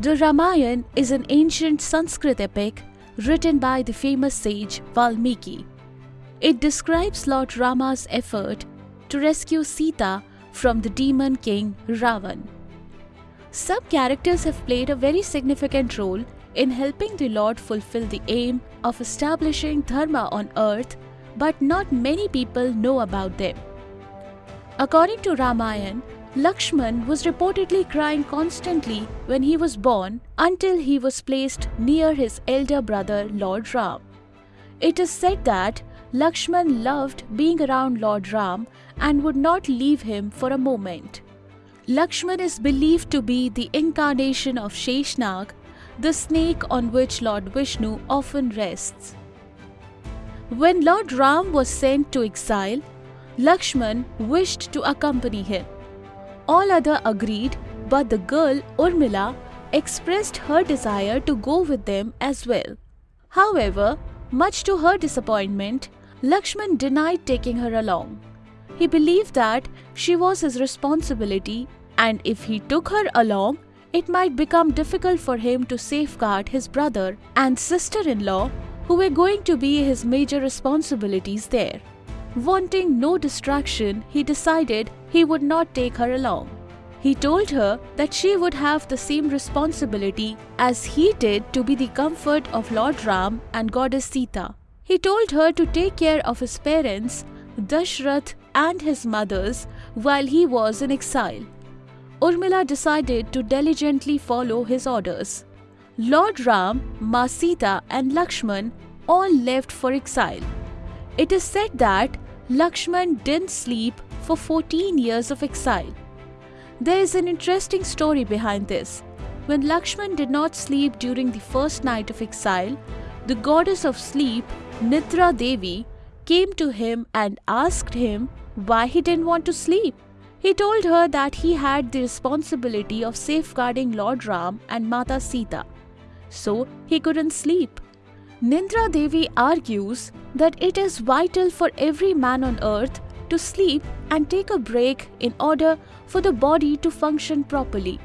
The Ramayana is an ancient Sanskrit epic written by the famous sage Valmiki. It describes Lord Rama's effort to rescue Sita from the demon king Ravan. Some characters have played a very significant role in helping the Lord fulfill the aim of establishing Dharma on earth, but not many people know about them. According to Ramayana, Lakshman was reportedly crying constantly when he was born until he was placed near his elder brother Lord Ram. It is said that Lakshman loved being around Lord Ram and would not leave him for a moment. Lakshman is believed to be the incarnation of Sheshnag, the snake on which Lord Vishnu often rests. When Lord Ram was sent to exile, Lakshman wished to accompany him. All other agreed, but the girl Urmila expressed her desire to go with them as well. However, much to her disappointment, Lakshman denied taking her along. He believed that she was his responsibility and if he took her along, it might become difficult for him to safeguard his brother and sister-in-law who were going to be his major responsibilities there. Wanting no distraction, he decided he would not take her along. He told her that she would have the same responsibility as he did to be the comfort of Lord Ram and goddess Sita. He told her to take care of his parents, Dashrath and his mothers while he was in exile. Urmila decided to diligently follow his orders. Lord Ram, Ma Sita and Lakshman all left for exile. It is said that Lakshman didn't sleep for 14 years of exile. There is an interesting story behind this. When Lakshman did not sleep during the first night of exile, the goddess of sleep, Nidra Devi, came to him and asked him why he didn't want to sleep. He told her that he had the responsibility of safeguarding Lord Ram and Mata Sita, so he couldn't sleep. Nidra Devi argues that it is vital for every man on earth to sleep and take a break in order for the body to function properly.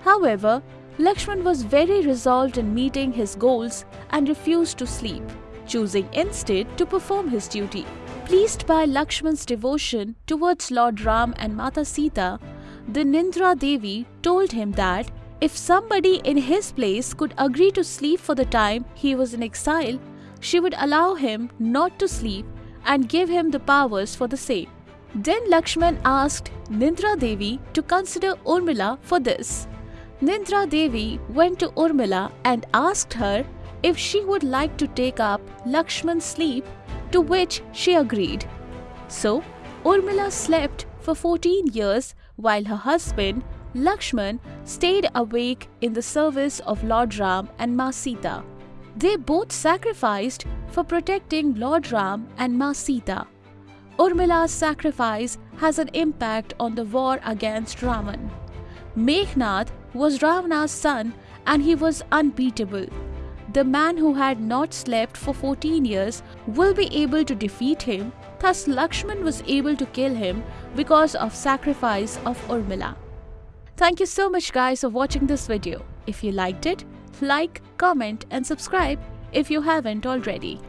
However, Lakshman was very resolved in meeting his goals and refused to sleep, choosing instead to perform his duty. Pleased by Lakshman's devotion towards Lord Ram and Mata Sita, the Nidra Devi told him that if somebody in his place could agree to sleep for the time he was in exile, she would allow him not to sleep and give him the powers for the same. Then Lakshman asked Nidra Devi to consider Urmila for this. Nidra Devi went to Urmila and asked her if she would like to take up Lakshman's sleep to which she agreed. So, Urmila slept for 14 years while her husband, Lakshman, stayed awake in the service of Lord Ram and Ma Sita. They both sacrificed for protecting Lord Ram and Ma Sita. Urmila's sacrifice has an impact on the war against Ravan. Meghnath was Ravana's son and he was unbeatable the man who had not slept for 14 years will be able to defeat him. Thus Lakshman was able to kill him because of sacrifice of Urmila. Thank you so much guys for watching this video. If you liked it, like, comment and subscribe if you haven't already.